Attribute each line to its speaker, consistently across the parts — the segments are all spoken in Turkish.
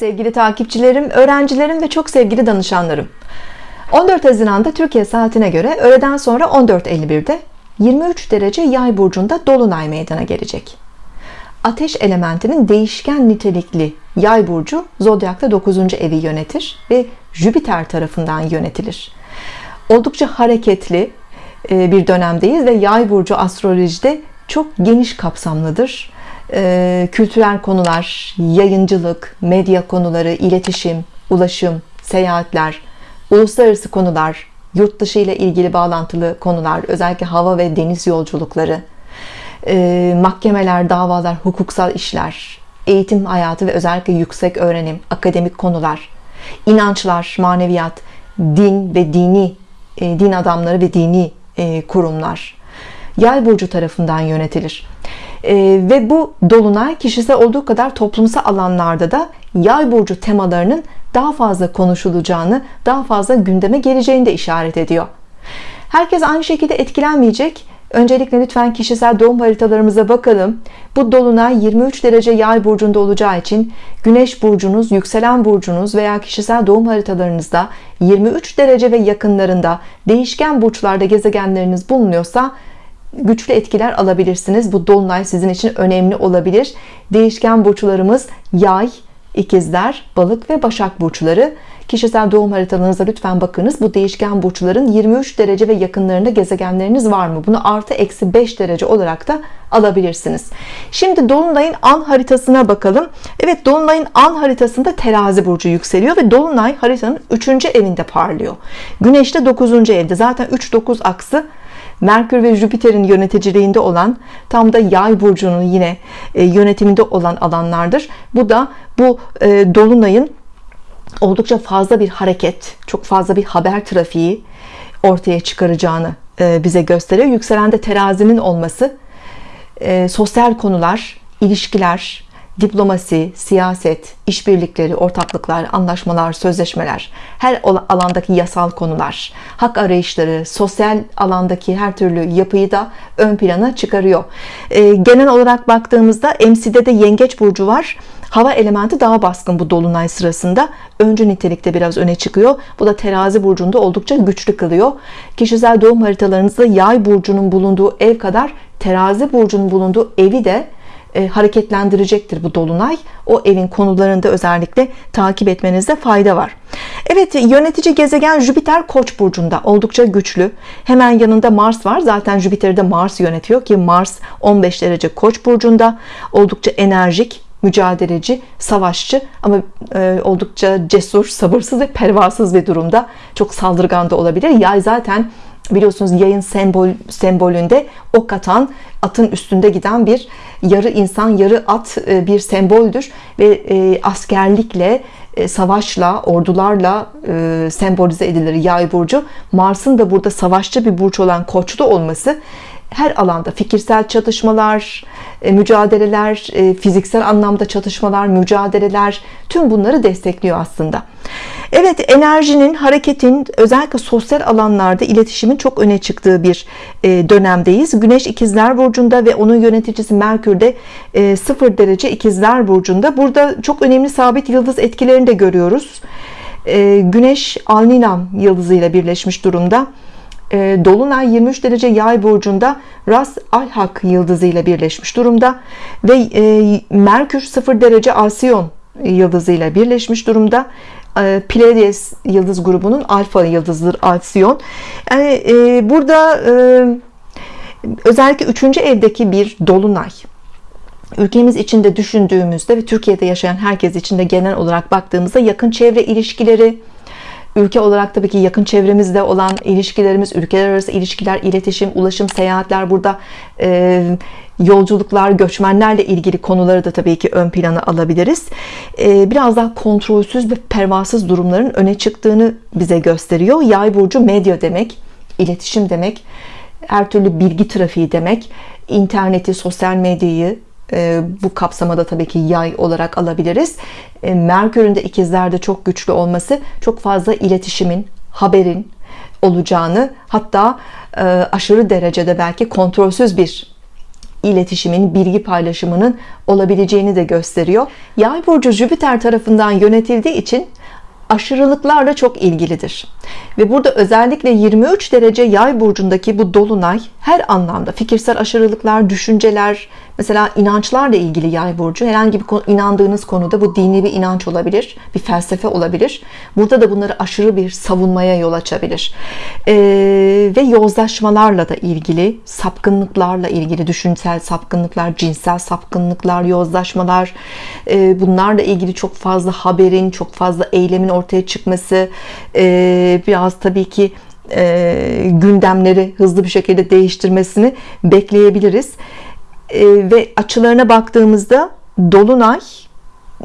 Speaker 1: Sevgili takipçilerim, öğrencilerim ve çok sevgili danışanlarım. 14 Haziran'da Türkiye saatine göre öğleden sonra 14.51'de 23 derece yay burcunda dolunay meydana gelecek. Ateş elementinin değişken nitelikli yay burcu zodyakta 9. evi yönetir ve Jüpiter tarafından yönetilir. Oldukça hareketli e, bir dönemdeyiz ve yay burcu astrolojide çok geniş kapsamlıdır e, kültürel konular, yayıncılık, medya konuları, iletişim, ulaşım, seyahatler, uluslararası konular, yurt dışı ile ilgili bağlantılı konular, özellikle hava ve deniz yolculukları, e, mahkemeler, davalar, hukuksal işler, eğitim hayatı ve özellikle yüksek öğrenim, akademik konular, inançlar, maneviyat, din ve dini, e, din adamları ve dini e, kurumlar, yay burcu tarafından yönetilir ve bu dolunay kişisel olduğu kadar toplumsal alanlarda da yay burcu temalarının daha fazla konuşulacağını daha fazla gündeme geleceğini de işaret ediyor herkes aynı şekilde etkilenmeyecek Öncelikle lütfen kişisel doğum haritalarımıza bakalım. Bu dolunay 23 derece yay burcunda olacağı için güneş burcunuz, yükselen burcunuz veya kişisel doğum haritalarınızda 23 derece ve yakınlarında değişken burçlarda gezegenleriniz bulunuyorsa güçlü etkiler alabilirsiniz. Bu dolunay sizin için önemli olabilir. Değişken burçlarımız yay, ikizler, balık ve başak burçları. Kişisel doğum haritalarınıza lütfen bakınız. Bu değişken burçların 23 derece ve yakınlarında gezegenleriniz var mı? Bunu artı eksi 5 derece olarak da alabilirsiniz. Şimdi Dolunay'ın an haritasına bakalım. Evet Dolunay'ın an haritasında terazi burcu yükseliyor ve Dolunay haritanın 3. evinde parlıyor. Güneş de 9. evde. Zaten 3-9 aksı Merkür ve Jüpiter'in yöneticiliğinde olan tam da yay burcunun yine e, yönetiminde olan alanlardır. Bu da bu e, dolunayın oldukça fazla bir hareket, çok fazla bir haber trafiği ortaya çıkaracağını e, bize gösteriyor. Yükselende terazinin olması sosyal konular, ilişkiler, diplomasi, siyaset, işbirlikleri, ortaklıklar, anlaşmalar, sözleşmeler, her alandaki yasal konular, hak arayışları, sosyal alandaki her türlü yapıyı da ön plana çıkarıyor. E, genel olarak baktığımızda MC'de de yengeç burcu var. Hava elementi daha baskın bu dolunay sırasında. Öncü nitelikte biraz öne çıkıyor. Bu da terazi burcunda oldukça güçlü kılıyor. Kişisel doğum haritalarınızda yay burcunun bulunduğu ev kadar terazi burcunun bulunduğu evi de e, hareketlendirecektir bu dolunay. O evin konularında özellikle takip etmenizde fayda var. Evet yönetici gezegen Jüpiter Koç burcunda. Oldukça güçlü. Hemen yanında Mars var. Zaten Jüpiter'i de Mars yönetiyor ki Mars 15 derece Koç burcunda. Oldukça enerjik mücadeleci, savaşçı ama e, oldukça cesur, sabırsız ve pervasız bir durumda. Çok saldırgan da olabilir. Yay zaten biliyorsunuz yayın sembol sembolünde ok atan atın üstünde giden bir yarı insan yarı at e, bir semboldür. Ve e, askerlikle e, savaşla ordularla sembolize edilir yay burcu. Mars'ın da burada savaşçı bir burç olan koçlu olması her alanda fikirsel çatışmalar, e, mücadeleler, e, fiziksel anlamda çatışmalar, mücadeleler tüm bunları destekliyor aslında. Evet enerjinin, hareketin özellikle sosyal alanlarda iletişimin çok öne çıktığı bir e, dönemdeyiz. Güneş ikizler burcunda ve onun yöneticisi Merkür de 0 derece ikizler burcunda. Burada çok önemli sabit yıldız etkilerini de görüyoruz. Güneş Alnilam yıldızıyla birleşmiş durumda. Ee, Dolunay 23 derece yay burcunda Ras Alhak yıldızı ile birleşmiş durumda ve e, Merkür 0 derece Alsiyon yıldızı ile birleşmiş durumda e, Pleiades yıldız grubunun alfa yıldızıdır Alsiyon yani e, burada özellikle 3. evdeki bir dolunay ülkemiz içinde düşündüğümüzde ve Türkiye'de yaşayan herkes için de genel olarak baktığımızda yakın çevre ilişkileri ülke olarak tabii ki yakın çevremizde olan ilişkilerimiz ülkeler arası ilişkiler iletişim ulaşım seyahatler burada e, yolculuklar göçmenlerle ilgili konuları da tabii ki ön plana alabiliriz. E, biraz daha kontrolsüz ve pervasız durumların öne çıktığını bize gösteriyor. Yay burcu medya demek iletişim demek her türlü bilgi trafiği demek interneti sosyal medyayı bu kapsamada tabii ki yay olarak alabiliriz e, Merkür'ün de ikizlerde çok güçlü olması çok fazla iletişimin haberin olacağını hatta e, aşırı derecede belki kontrolsüz bir iletişimin, bilgi paylaşımının olabileceğini de gösteriyor. Yay burcu Jüpiter tarafından yönetildiği için aşırılıklarla çok ilgilidir. Ve burada özellikle 23 derece yay burcundaki bu dolunay her anlamda fikirsel aşırılıklar, düşünceler, mesela inançlarla ilgili yay burcu herhangi bir konu, inandığınız konuda bu dini bir inanç olabilir, bir felsefe olabilir. Burada da bunları aşırı bir savunmaya yol açabilir. Ee, ve yozlaşmalarla da ilgili, sapkınlıklarla ilgili düşünsel sapkınlıklar, cinsel sapkınlıklar, yozlaşmalar, e, bunlarla ilgili çok fazla haberin, çok fazla eylemin ortaya çıkması, e, biraz tabii ki e, gündemleri hızlı bir şekilde değiştirmesini bekleyebiliriz. E, ve açılarına baktığımızda Dolunay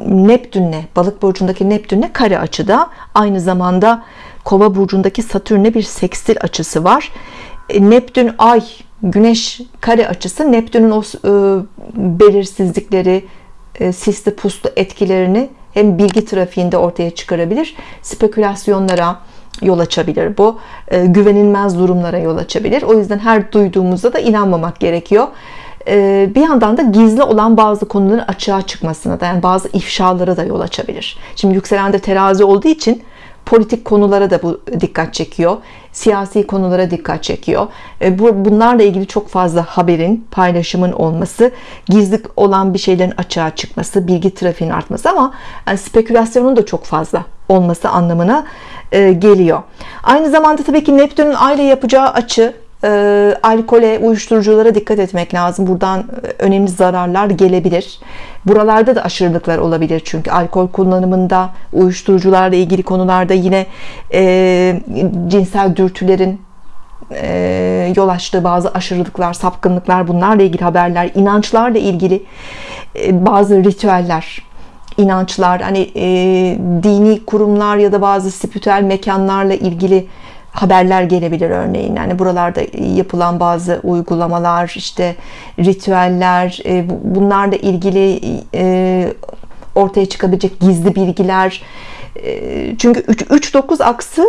Speaker 1: Neptün'le, balık burcundaki Neptün'le kare açıda aynı zamanda kova burcundaki Satürn'e bir sekstil açısı var. E, Neptün ay güneş kare açısı Neptün'ün o e, belirsizlikleri e, sisli puslu etkilerini hem bilgi trafiğinde ortaya çıkarabilir spekülasyonlara yol açabilir. Bu e, güvenilmez durumlara yol açabilir. O yüzden her duyduğumuzda da inanmamak gerekiyor. E, bir yandan da gizli olan bazı konuların açığa çıkmasına da yani bazı ifşalara da yol açabilir. Şimdi yükselen de terazi olduğu için politik konulara da bu dikkat çekiyor. Siyasi konulara dikkat çekiyor. E, bunlarla ilgili çok fazla haberin paylaşımın olması gizli olan bir şeylerin açığa çıkması bilgi trafiğinin artması ama yani spekülasyonun da çok fazla olması anlamına e, geliyor aynı zamanda tabii ki Neptün'ün aile yapacağı açı e, alkole, uyuşturuculara dikkat etmek lazım. Buradan e, önemli zararlar gelebilir. Buralarda da aşırılıklar olabilir çünkü alkol kullanımında, uyuşturucularla ilgili konularda yine e, cinsel dürtülerin e, yol açtığı bazı aşırılıklar, sapkınlıklar, bunlarla ilgili haberler, inançlarla ilgili e, bazı ritüeller, inançlar, hani e, dini kurumlar ya da bazı spiritüel mekanlarla ilgili haberler gelebilir örneğin. Yani buralarda yapılan bazı uygulamalar işte ritüeller e, bunlarla ilgili e, ortaya çıkabilecek gizli bilgiler çünkü 3-9 aksı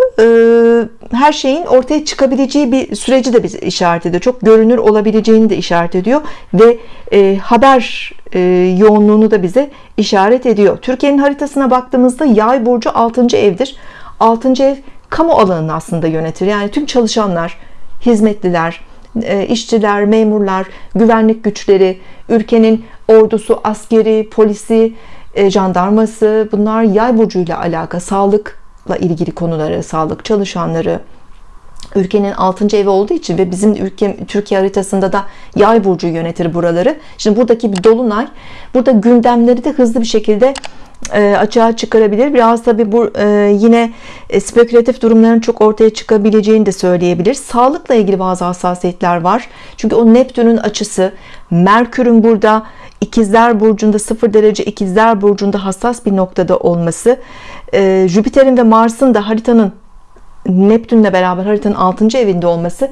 Speaker 1: her şeyin ortaya çıkabileceği bir süreci de bize işaret ediyor. Çok görünür olabileceğini de işaret ediyor ve haber yoğunluğunu da bize işaret ediyor. Türkiye'nin haritasına baktığımızda yay burcu 6. evdir. 6. ev kamu alanını aslında yönetir. Yani tüm çalışanlar, hizmetliler, e, işçiler, memurlar, güvenlik güçleri, ülkenin ordusu, askeri, polisi, e, jandarması bunlar yay burcuyla alaka, sağlıkla ilgili konuları, sağlık çalışanları, ülkenin 6. evi olduğu için ve bizim ülke Türkiye haritasında da yay burcu yönetir buraları. Şimdi buradaki bir dolunay burada gündemleri de hızlı bir şekilde e, açığa çıkarabilir. Biraz tabi bu e, yine e, spekülatif durumların çok ortaya çıkabileceğini de söyleyebilir. Sağlıkla ilgili bazı hassasiyetler var. Çünkü o Neptün'ün açısı, Merkür'ün burada ikizler burcunda 0 derece ikizler burcunda hassas bir noktada olması, Jüpiter'in ve Mars'ın da haritanın Neptün'le beraber haritanın 6. evinde olması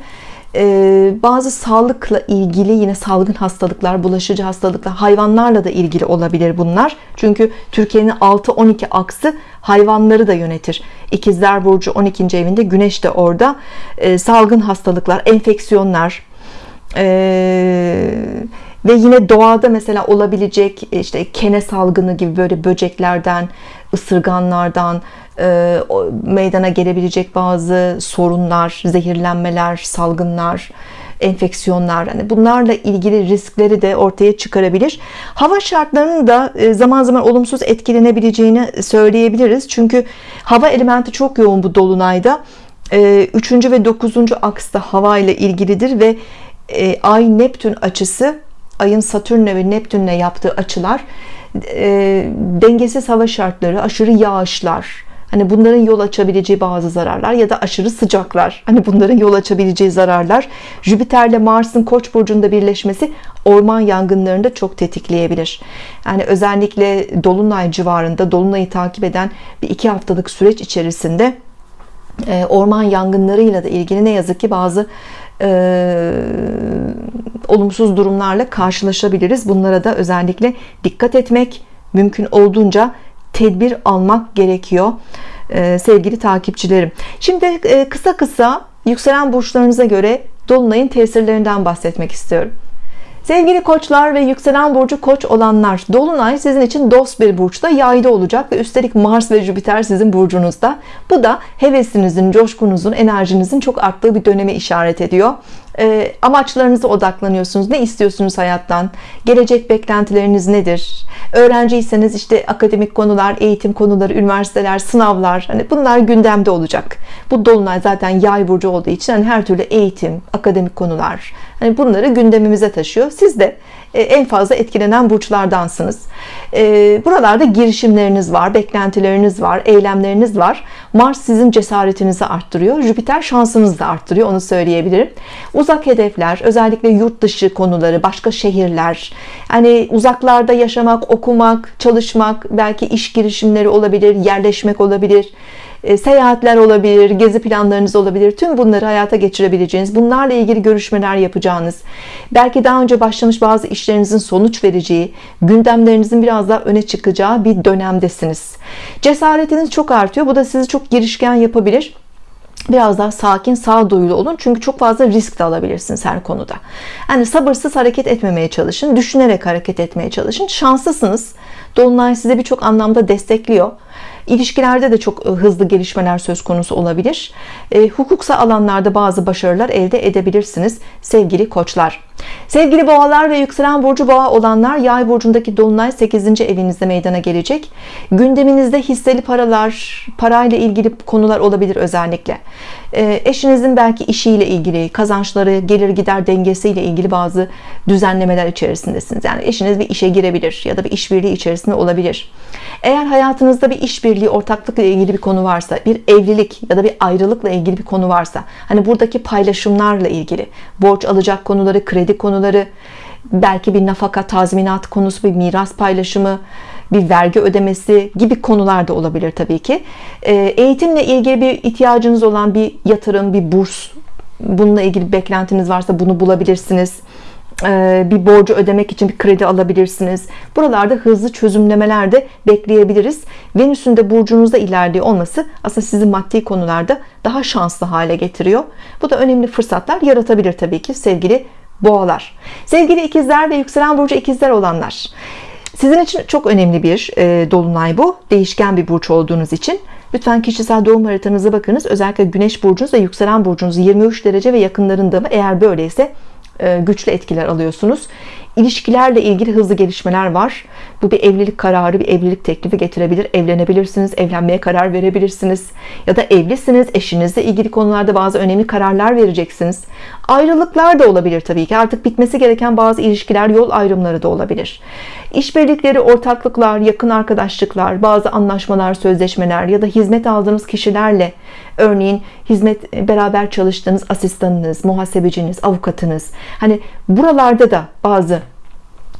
Speaker 1: ee, bazı sağlıkla ilgili yine salgın hastalıklar, bulaşıcı hastalıklar, hayvanlarla da ilgili olabilir bunlar. Çünkü Türkiye'nin 6-12 aksı hayvanları da yönetir. İkizler Burcu 12. evinde Güneş de orada. Ee, salgın hastalıklar, enfeksiyonlar, ee, ve yine doğada mesela olabilecek işte kene salgını gibi böyle böceklerden, ısırganlardan, e, meydana gelebilecek bazı sorunlar, zehirlenmeler, salgınlar, enfeksiyonlar hani bunlarla ilgili riskleri de ortaya çıkarabilir. Hava şartlarının da e, zaman zaman olumsuz etkilenebileceğini söyleyebiliriz. Çünkü hava elementi çok yoğun bu dolunayda. 3. E, ve 9. aksta hava ile ilgilidir ve Ay Neptün açısı ayın Satürn'le ve Neptün'le yaptığı açılar dengesiz hava şartları, aşırı yağışlar, Hani bunların yol açabileceği bazı zararlar ya da aşırı sıcaklar. Hani bunların yol açabileceği zararlar. Jüpiter'le Mars'ın Koç burcunda birleşmesi orman yangınlarını da çok tetikleyebilir. Yani özellikle dolunay civarında dolunayı takip eden bir iki haftalık süreç içerisinde e, orman yangınlarıyla da ilgili ne yazık ki bazı e, olumsuz durumlarla karşılaşabiliriz. Bunlara da özellikle dikkat etmek mümkün olduğunca tedbir almak gerekiyor ee, sevgili takipçilerim şimdi e, kısa kısa yükselen burçlarınıza göre Dolunay'ın tesirlerinden bahsetmek istiyorum Sevgili koçlar ve yükselen burcu koç olanlar Dolunay sizin için dost bir burçta yayda olacak ve üstelik Mars ve Jüpiter sizin burcunuzda. Bu da hevesinizin coşkunuzun enerjinizin çok arttığı bir döneme işaret ediyor. E, amaçlarınıza odaklanıyorsunuz. Ne istiyorsunuz hayattan? Gelecek beklentileriniz nedir? Öğrenciyseniz işte akademik konular eğitim konuları üniversiteler sınavlar hani bunlar gündemde olacak. Bu dolunay zaten yay burcu olduğu için hani her türlü eğitim akademik konular hani bunları gündemimize taşıyor. Siz de e, en fazla etkilenen burçlardansınız. E, buralarda girişimleriniz var beklentileriniz var eylemleriniz var. Mars sizin cesaretinizi arttırıyor. Jüpiter şansınızı da arttırıyor onu söyleyebilirim. Uzak hedefler özellikle yurt dışı konuları başka şehirler hani uzaklarda yaşamak okumak çalışmak belki iş girişimleri olabilir yerleşmek olabilir seyahatler olabilir, gezi planlarınız olabilir. Tüm bunları hayata geçirebileceğiniz, bunlarla ilgili görüşmeler yapacağınız, belki daha önce başlamış bazı işlerinizin sonuç vereceği, gündemlerinizin biraz daha öne çıkacağı bir dönemdesiniz. Cesaretiniz çok artıyor. Bu da sizi çok girişken yapabilir biraz daha sakin sağduyulu olun çünkü çok fazla risk de alabilirsiniz her konuda yani sabırsız hareket etmemeye çalışın düşünerek hareket etmeye çalışın şanslısınız Dolunay size birçok anlamda destekliyor İlişkilerde de çok e, hızlı gelişmeler söz konusu olabilir. E, hukuksa alanlarda bazı başarılar elde edebilirsiniz sevgili koçlar. Sevgili boğalar ve yükselen burcu boğa olanlar yay burcundaki dolunay 8. evinizde meydana gelecek. Gündeminizde hisseli paralar, parayla ilgili konular olabilir özellikle. E, eşinizin belki işiyle ilgili, kazançları, gelir gider dengesiyle ilgili bazı düzenlemeler içerisindesiniz. Yani eşiniz bir işe girebilir ya da bir işbirliği içerisinde olabilir. Eğer hayatınızda bir işbirliği, ortaklıkla ilgili bir konu varsa, bir evlilik ya da bir ayrılıkla ilgili bir konu varsa, hani buradaki paylaşımlarla ilgili, borç alacak konuları, kredi konuları, belki bir nafaka tazminat konusu, bir miras paylaşımı, bir vergi ödemesi gibi konular da olabilir tabii ki. Ee, eğitimle ilgili bir ihtiyacınız olan bir yatırım, bir burs, bununla ilgili bir beklentiniz varsa bunu bulabilirsiniz ee, bir borcu ödemek için bir kredi alabilirsiniz. Buralarda hızlı çözümlemeler de bekleyebiliriz. Venüs'ün de burcunuzda ilerliyor olması aslında sizi maddi konularda daha şanslı hale getiriyor. Bu da önemli fırsatlar yaratabilir tabii ki sevgili boğalar. Sevgili ikizler ve yükselen burcu ikizler olanlar. Sizin için çok önemli bir e, dolunay bu. Değişken bir burç olduğunuz için. Lütfen kişisel doğum haritanıza bakınız. Özellikle güneş burcunuz ve yükselen burcunuz 23 derece ve yakınlarında mı? Eğer böyleyse e, güçlü etkiler alıyorsunuz ilişkilerle ilgili hızlı gelişmeler var. Bu bir evlilik kararı bir evlilik teklifi getirebilir. Evlenebilirsiniz evlenmeye karar verebilirsiniz. Ya da evlisiniz eşinizle ilgili konularda bazı önemli kararlar vereceksiniz. Ayrılıklar da olabilir tabii ki. Artık bitmesi gereken bazı ilişkiler yol ayrımları da olabilir. İşbirlikleri ortaklıklar yakın arkadaşlıklar bazı anlaşmalar sözleşmeler ya da hizmet aldığınız kişilerle örneğin hizmet beraber çalıştığınız asistanınız muhasebeciniz avukatınız. Hani buralarda da bazı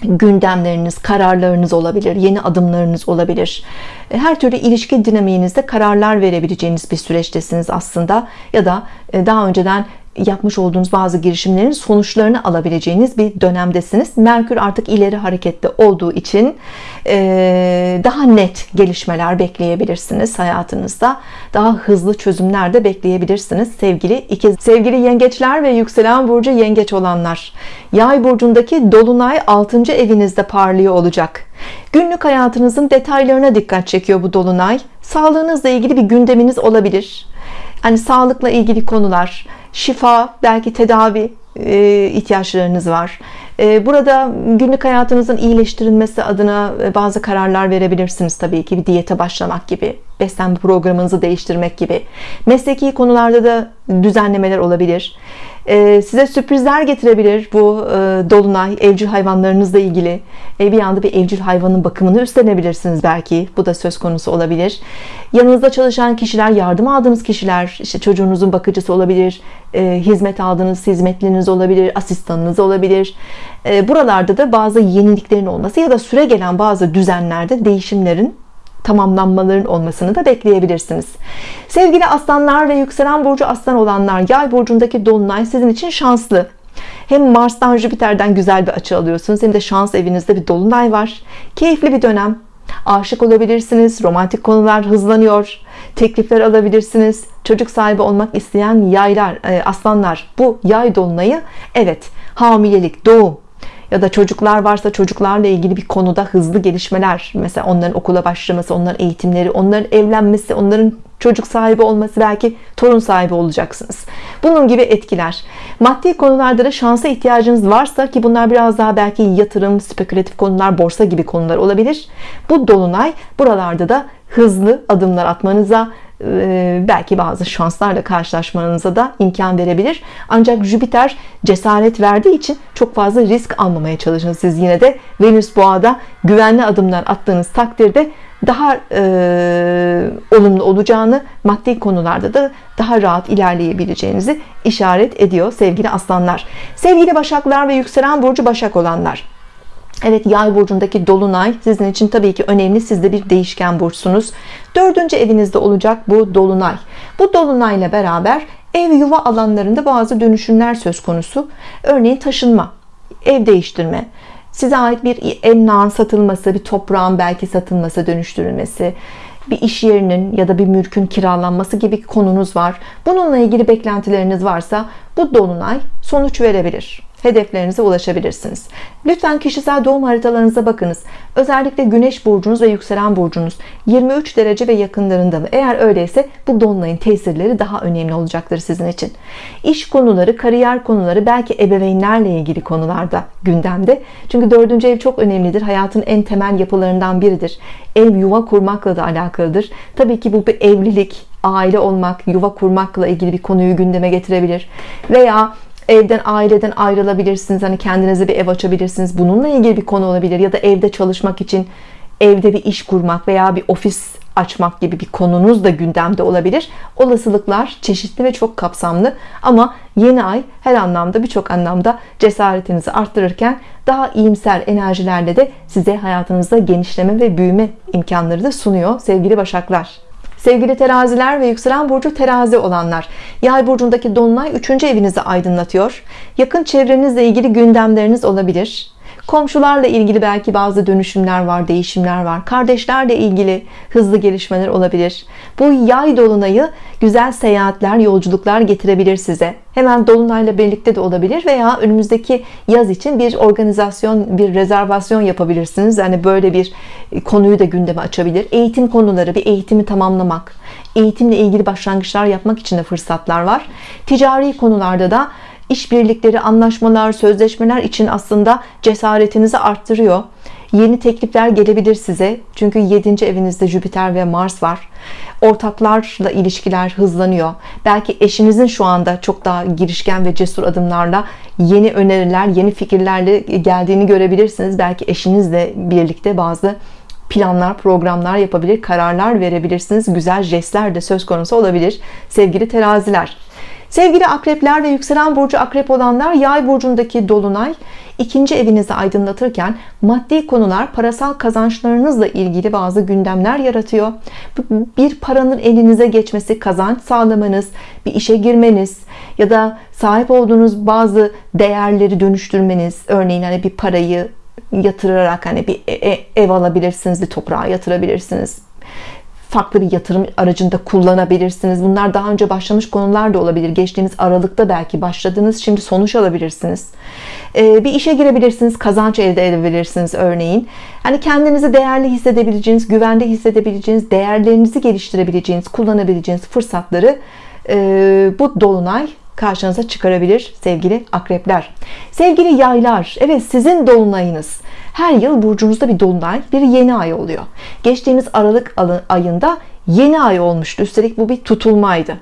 Speaker 1: gündemleriniz, kararlarınız olabilir, yeni adımlarınız olabilir. E, her türlü ilişki dinamiğinizde kararlar verebileceğiniz bir süreçtesiniz aslında ya da e, daha önceden yapmış olduğunuz bazı girişimlerin sonuçlarını alabileceğiniz bir dönemdesiniz. Merkür artık ileri harekette olduğu için daha net gelişmeler bekleyebilirsiniz hayatınızda. Daha hızlı çözümler de bekleyebilirsiniz sevgili ikiz. Sevgili yengeçler ve yükselen burcu yengeç olanlar. Yay burcundaki dolunay 6. evinizde parlıyor olacak. Günlük hayatınızın detaylarına dikkat çekiyor bu dolunay. Sağlığınızla ilgili bir gündeminiz olabilir. Hani sağlıkla ilgili konular, şifa, belki tedavi e, ihtiyaçlarınız var. E, burada günlük hayatınızın iyileştirilmesi adına e, bazı kararlar verebilirsiniz tabii ki bir diyete başlamak gibi beslenme programınızı değiştirmek gibi mesleki konularda da düzenlemeler olabilir size sürprizler getirebilir bu e, dolunay evcil hayvanlarınızla ilgili. E, bir anda bir evcil hayvanın bakımını üstlenebilirsiniz belki. Bu da söz konusu olabilir. Yanınızda çalışan kişiler yardım aldığınız kişiler işte çocuğunuzun bakıcısı olabilir e, hizmet aldığınız hizmetleriniz olabilir asistanınız olabilir. Buralarda da bazı yeniliklerin olması ya da süre gelen bazı düzenlerde değişimlerin tamamlanmaların olmasını da bekleyebilirsiniz. Sevgili aslanlar ve yükselen burcu aslan olanlar yay burcundaki dolunay sizin için şanslı. Hem Mars'tan Jüpiter'den güzel bir açı alıyorsunuz hem de şans evinizde bir dolunay var. Keyifli bir dönem. Aşık olabilirsiniz. Romantik konular hızlanıyor. Teklifler alabilirsiniz. Çocuk sahibi olmak isteyen yaylar, e, aslanlar bu yay dolunayı evet hamilelik, doğum, ya da çocuklar varsa çocuklarla ilgili bir konuda hızlı gelişmeler mesela onların okula başlaması onların eğitimleri onların evlenmesi onların çocuk sahibi olması belki torun sahibi olacaksınız. Bunun gibi etkiler. Maddi konularda da şansa ihtiyacınız varsa ki bunlar biraz daha belki yatırım spekülatif konular borsa gibi konular olabilir. Bu dolunay buralarda da hızlı adımlar atmanıza belki bazı şanslarla karşılaşmanıza da imkan verebilir. Ancak Jüpiter cesaret verdiği için çok fazla risk almamaya çalışın siz yine de. Venüs boğada güvenli adımlar attığınız takdirde daha e, olumlu olacağını maddi konularda da daha rahat ilerleyebileceğinizi işaret ediyor sevgili aslanlar. Sevgili başaklar ve yükselen burcu başak olanlar Evet yay burcundaki dolunay sizin için tabii ki önemli. Siz de bir değişken burçsunuz. Dördüncü evinizde olacak bu dolunay. Bu dolunayla beraber ev yuva alanlarında bazı dönüşümler söz konusu. Örneğin taşınma ev değiştirme size ait bir emlakın satılması bir toprağın belki satılması dönüştürülmesi bir iş yerinin ya da bir mülkün kiralanması gibi konunuz var. Bununla ilgili beklentileriniz varsa bu dolunay sonuç verebilir hedeflerinize ulaşabilirsiniz. Lütfen kişisel doğum haritalarınıza bakınız. Özellikle güneş burcunuz ve yükselen burcunuz 23 derece ve yakınlarında mı? Eğer öyleyse bu dolunayın tesirleri daha önemli olacaktır sizin için. İş konuları, kariyer konuları, belki ebeveynlerle ilgili konularda gündemde. Çünkü dördüncü ev çok önemlidir. Hayatın en temel yapılarından biridir. Ev yuva kurmakla da alakalıdır. Tabii ki bu bir evlilik, aile olmak, yuva kurmakla ilgili bir konuyu gündeme getirebilir. Veya evden aileden ayrılabilirsiniz hani kendinize bir ev açabilirsiniz. Bununla ilgili bir konu olabilir ya da evde çalışmak için evde bir iş kurmak veya bir ofis açmak gibi bir konunuz da gündemde olabilir. Olasılıklar çeşitli ve çok kapsamlı ama yeni ay her anlamda birçok anlamda cesaretinizi arttırırken daha iyimser enerjilerle de size hayatınızda genişleme ve büyüme imkanları da sunuyor sevgili başaklar Sevgili teraziler ve yükselen burcu terazi olanlar yay burcundaki dolunay 3. evinizi aydınlatıyor yakın çevrenizle ilgili gündemleriniz olabilir komşularla ilgili belki bazı dönüşümler var değişimler var. Kardeşlerle ilgili hızlı gelişmeler olabilir. Bu yay dolunayı güzel seyahatler yolculuklar getirebilir size. Hemen dolunayla birlikte de olabilir veya önümüzdeki yaz için bir organizasyon bir rezervasyon yapabilirsiniz. Yani böyle bir konuyu da gündeme açabilir. Eğitim konuları bir eğitimi tamamlamak. Eğitimle ilgili başlangıçlar yapmak için de fırsatlar var. Ticari konularda da işbirlikleri, anlaşmalar, sözleşmeler için aslında cesaretinizi arttırıyor. Yeni teklifler gelebilir size. Çünkü 7. evinizde Jüpiter ve Mars var. Ortaklarla ilişkiler hızlanıyor. Belki eşinizin şu anda çok daha girişken ve cesur adımlarla yeni öneriler, yeni fikirlerle geldiğini görebilirsiniz. Belki eşinizle birlikte bazı planlar, programlar yapabilir, kararlar verebilirsiniz. Güzel jestler de söz konusu olabilir. Sevgili teraziler. Sevgili akrepler ve yükselen burcu akrep olanlar yay burcundaki dolunay ikinci evinizi aydınlatırken maddi konular parasal kazançlarınızla ilgili bazı gündemler yaratıyor. Bir paranın elinize geçmesi, kazanç sağlamanız, bir işe girmeniz ya da sahip olduğunuz bazı değerleri dönüştürmeniz, örneğin hani bir parayı yatırarak hani bir e, e, ev alabilirsiniz, bir toprağa yatırabilirsiniz farklı bir yatırım aracında kullanabilirsiniz. Bunlar daha önce başlamış konular da olabilir. Geçtiğiniz Aralık'ta belki başladınız. Şimdi sonuç alabilirsiniz. Ee, bir işe girebilirsiniz. Kazanç elde edebilirsiniz örneğin. Hani kendinizi değerli hissedebileceğiniz, güvende hissedebileceğiniz, değerlerinizi geliştirebileceğiniz, kullanabileceğiniz fırsatları e, bu dolunay karşınıza çıkarabilir sevgili akrepler. Sevgili yaylar, evet sizin dolunayınız. Her yıl burcunuzda bir dolunay bir yeni ay oluyor. Geçtiğimiz Aralık ayında yeni ay olmuştu. Üstelik bu bir tutulmaydı.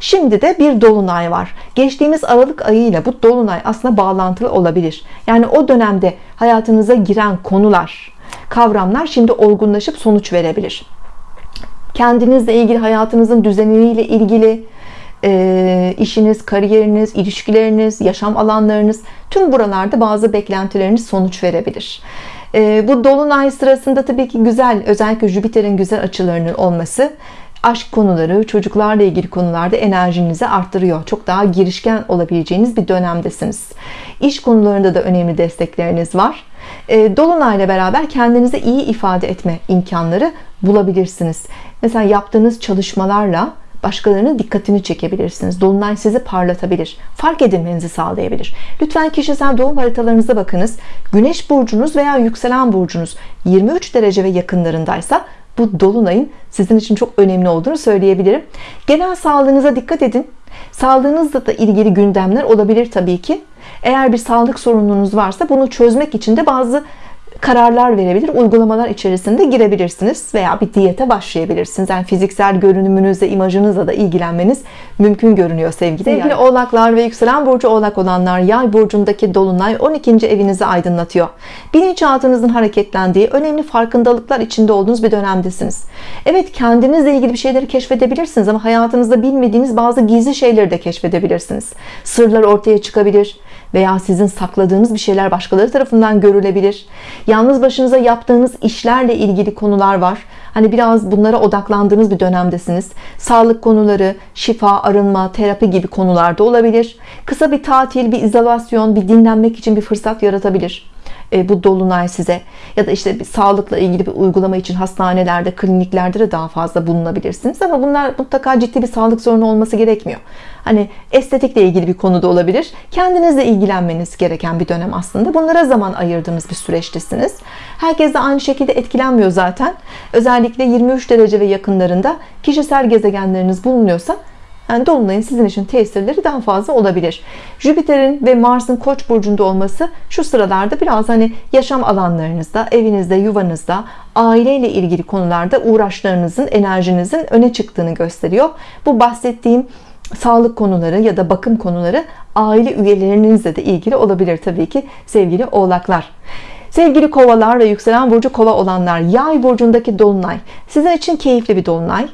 Speaker 1: Şimdi de bir dolunay var. Geçtiğimiz Aralık ayıyla bu dolunay aslında bağlantılı olabilir. Yani o dönemde hayatınıza giren konular kavramlar şimdi olgunlaşıp sonuç verebilir. Kendinizle ilgili hayatınızın düzeniyle ilgili e, işiniz, kariyeriniz, ilişkileriniz, yaşam alanlarınız tüm buralarda bazı beklentileriniz sonuç verebilir. E, bu dolunay sırasında tabii ki güzel özellikle Jüpiter'in güzel açılarının olması aşk konuları, çocuklarla ilgili konularda enerjinizi arttırıyor. Çok daha girişken olabileceğiniz bir dönemdesiniz. İş konularında da önemli destekleriniz var. E, Dolunayla beraber kendinizi iyi ifade etme imkanları bulabilirsiniz. Mesela yaptığınız çalışmalarla başkalarının dikkatini çekebilirsiniz. Dolunay sizi parlatabilir, fark edilmenizi sağlayabilir. Lütfen kişisel doğum haritalarınıza bakınız. Güneş burcunuz veya yükselen burcunuz 23 derece ve yakınlarındaysa bu dolunayın sizin için çok önemli olduğunu söyleyebilirim. Genel sağlığınıza dikkat edin. Sağlığınızla da ilgili gündemler olabilir tabii ki. Eğer bir sağlık sorununuz varsa bunu çözmek için de bazı kararlar verebilir, uygulamalar içerisinde girebilirsiniz veya bir diyete başlayabilirsiniz. Yani fiziksel görünümünüzle, imajınızla da ilgilenmeniz mümkün görünüyor sevgili. Sevgili yani. oğlaklar ve yükselen burcu oğlak olanlar yay burcundaki dolunay 12. evinizi aydınlatıyor. Bilinçaltınızın hareketlendiği, önemli farkındalıklar içinde olduğunuz bir dönemdesiniz. Evet kendinizle ilgili bir şeyleri keşfedebilirsiniz ama hayatınızda bilmediğiniz bazı gizli şeyleri de keşfedebilirsiniz. Sırlar ortaya çıkabilir veya sizin sakladığınız bir şeyler başkaları tarafından görülebilir. Yalnız başınıza yaptığınız işlerle ilgili konular var. Hani biraz bunlara odaklandığınız bir dönemdesiniz. Sağlık konuları, şifa, arınma, terapi gibi konularda olabilir. Kısa bir tatil, bir izolasyon, bir dinlenmek için bir fırsat yaratabilir e, bu dolunay size ya da işte bir sağlıkla ilgili bir uygulama için hastanelerde, kliniklerde de daha fazla bulunabilirsiniz ama bunlar mutlaka ciddi bir sağlık sorunu olması gerekmiyor. Hani estetikle ilgili bir konu da olabilir. Kendinizle ilgilenmeniz gereken bir dönem aslında. Bunlara zaman ayırdığınız bir süreçtesiniz. Herkes de aynı şekilde etkilenmiyor zaten. Özellikle 23 derece ve yakınlarında kişisel gezegenleriniz bulunuyorsa yani Dolunay'ın sizin için tesirleri daha fazla olabilir. Jüpiter'in ve Mars'ın Koç burcunda olması şu sıralarda biraz hani yaşam alanlarınızda, evinizde, yuvanızda, aileyle ilgili konularda uğraşlarınızın, enerjinizin öne çıktığını gösteriyor. Bu bahsettiğim sağlık konuları ya da bakım konuları aile üyelerinizle de ilgili olabilir tabii ki sevgili oğlaklar. Sevgili kovalar ve yükselen burcu kova olanlar yay burcundaki dolunay sizin için keyifli bir dolunay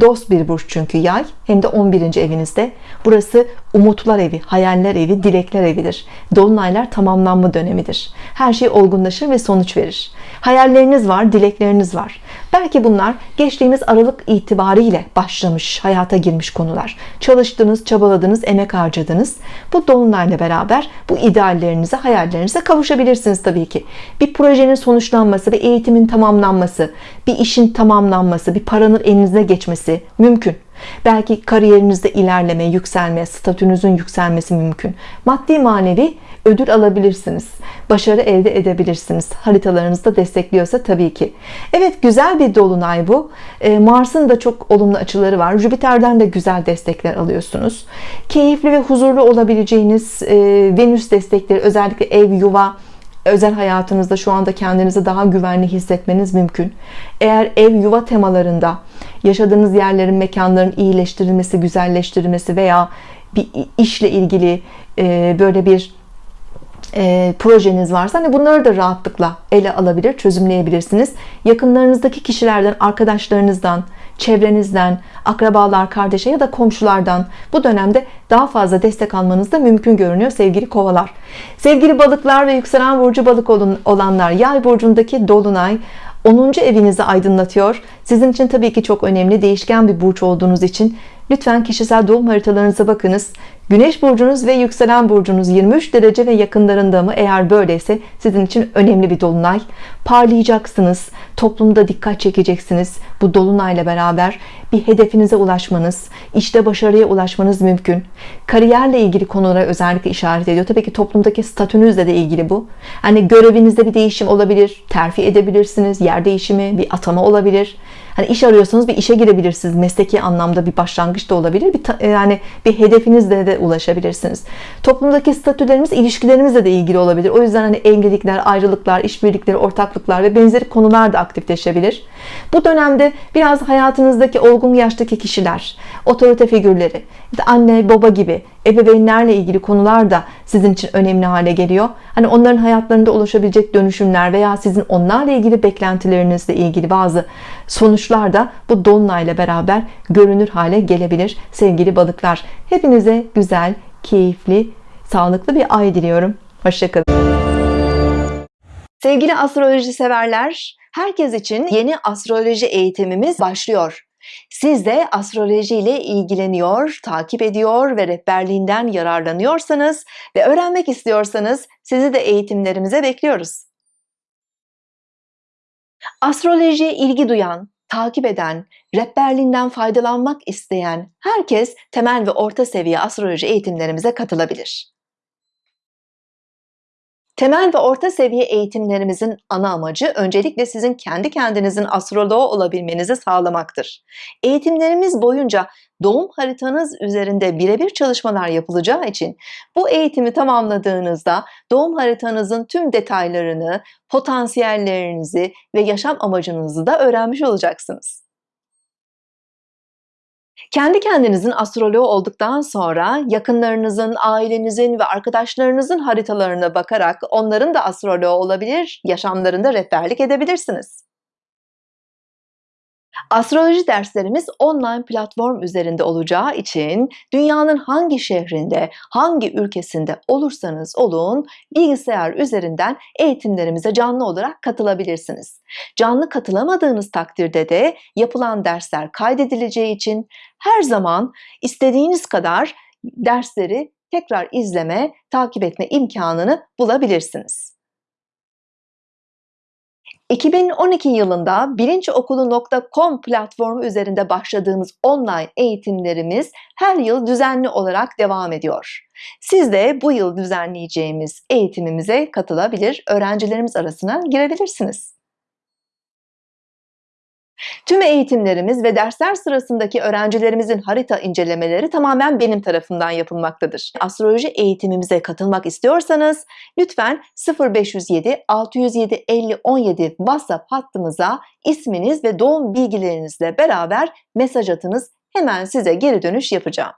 Speaker 1: Dost bir burç çünkü yay hem de 11. evinizde. Burası umutlar evi, hayaller evi, dilekler evidir. Dolunaylar tamamlanma dönemidir. Her şey olgunlaşır ve sonuç verir. Hayalleriniz var, dilekleriniz var. Belki bunlar geçtiğimiz Aralık itibariyle başlamış, hayata girmiş konular. Çalıştınız, çabaladınız, emek harcadınız. Bu dolunayla beraber bu ideallerinize, hayallerinize kavuşabilirsiniz tabii ki. Bir projenin sonuçlanması ve eğitimin tamamlanması, bir işin tamamlanması, bir paranın elinize geçmesi mümkün. Belki kariyerinizde ilerleme, yükselme, statünüzün yükselmesi mümkün. Maddi manevi ödül alabilirsiniz. Başarı elde edebilirsiniz. Haritalarınızda destekliyorsa tabii ki. Evet güzel bir dolunay bu. Ee, Mars'ın da çok olumlu açıları var. Jüpiter'den de güzel destekler alıyorsunuz. Keyifli ve huzurlu olabileceğiniz e, Venüs destekleri özellikle ev, yuva, özel hayatınızda şu anda kendinizi daha güvenli hissetmeniz mümkün. Eğer ev yuva temalarında yaşadığınız yerlerin, mekanların iyileştirilmesi, güzelleştirilmesi veya bir işle ilgili e, böyle bir e, projeniz varsa hani bunları da rahatlıkla ele alabilir, çözümleyebilirsiniz. Yakınlarınızdaki kişilerden, arkadaşlarınızdan, çevrenizden, akrabalar, kardeşe ya da komşulardan bu dönemde daha fazla destek almanız da mümkün görünüyor sevgili kovalar. Sevgili balıklar ve yükselen burcu balık olanlar yay burcundaki dolunay 10. evinizi aydınlatıyor. Sizin için tabii ki çok önemli değişken bir burç olduğunuz için lütfen kişisel doğum haritalarınıza bakınız. Güneş burcunuz ve yükselen burcunuz 23 derece ve yakınlarında mı? Eğer böyleyse sizin için önemli bir dolunay. Parlayacaksınız. Toplumda dikkat çekeceksiniz. Bu dolunayla beraber bir hedefinize ulaşmanız, işte başarıya ulaşmanız mümkün. Kariyerle ilgili konulara özellikle işaret ediyor. Tabii ki toplumdaki statünüzle de ilgili bu. Hani görevinizde bir değişim olabilir, terfi edebilirsiniz, yer değişimi, bir atama olabilir. Hani iş arıyorsanız bir işe girebilirsiniz. Mesleki anlamda bir başlangıç da olabilir. Bir yani bir hedefinizle de ulaşabilirsiniz. Toplumdaki statülerimiz ilişkilerimizle de ilgili olabilir. O yüzden hani evlilikler, ayrılıklar, işbirlikleri, ortaklıklar ve benzeri konular da aktifleşebilir. Bu dönemde biraz hayatınızdaki olgun yaştaki kişiler, otorite figürleri, anne, baba gibi ebeveynlerle ilgili konular da sizin için önemli hale geliyor. Hani onların hayatlarında ulaşabilecek dönüşümler veya sizin onlarla ilgili beklentilerinizle ilgili bazı sonuçlar da bu dolunayla beraber görünür hale gelebilir sevgili balıklar. Hepinize güzel, keyifli, sağlıklı bir ay diliyorum. Hoşçakalın. Sevgili astroloji severler, herkes için yeni astroloji eğitimimiz başlıyor. Siz de astroloji ile ilgileniyor, takip ediyor ve rehberliğinden yararlanıyorsanız ve öğrenmek istiyorsanız sizi de eğitimlerimize bekliyoruz. Astrolojiye ilgi duyan, takip eden, rehberliğinden faydalanmak isteyen herkes temel ve orta seviye astroloji eğitimlerimize katılabilir. Temel ve orta seviye eğitimlerimizin ana amacı öncelikle sizin kendi kendinizin astroloğu olabilmenizi sağlamaktır. Eğitimlerimiz boyunca doğum haritanız üzerinde birebir çalışmalar yapılacağı için bu eğitimi tamamladığınızda doğum haritanızın tüm detaylarını, potansiyellerinizi ve yaşam amacınızı da öğrenmiş olacaksınız. Kendi kendinizin astroloğu olduktan sonra yakınlarınızın, ailenizin ve arkadaşlarınızın haritalarına bakarak onların da astroloğu olabilir, yaşamlarında rehberlik edebilirsiniz. Astroloji derslerimiz online platform üzerinde olacağı için dünyanın hangi şehrinde, hangi ülkesinde olursanız olun bilgisayar üzerinden eğitimlerimize canlı olarak katılabilirsiniz. Canlı katılamadığınız takdirde de yapılan dersler kaydedileceği için her zaman istediğiniz kadar dersleri tekrar izleme, takip etme imkanını bulabilirsiniz. 2012 yılında bilinçokulu.com platformu üzerinde başladığımız online eğitimlerimiz her yıl düzenli olarak devam ediyor. Siz de bu yıl düzenleyeceğimiz eğitimimize katılabilir, öğrencilerimiz arasına girebilirsiniz. Tüm eğitimlerimiz ve dersler sırasındaki öğrencilerimizin harita incelemeleri tamamen benim tarafından yapılmaktadır. Astroloji eğitimimize katılmak istiyorsanız lütfen 0507 607 50 17 WhatsApp hattımıza isminiz ve doğum bilgilerinizle beraber mesaj atınız. Hemen size geri dönüş yapacağım.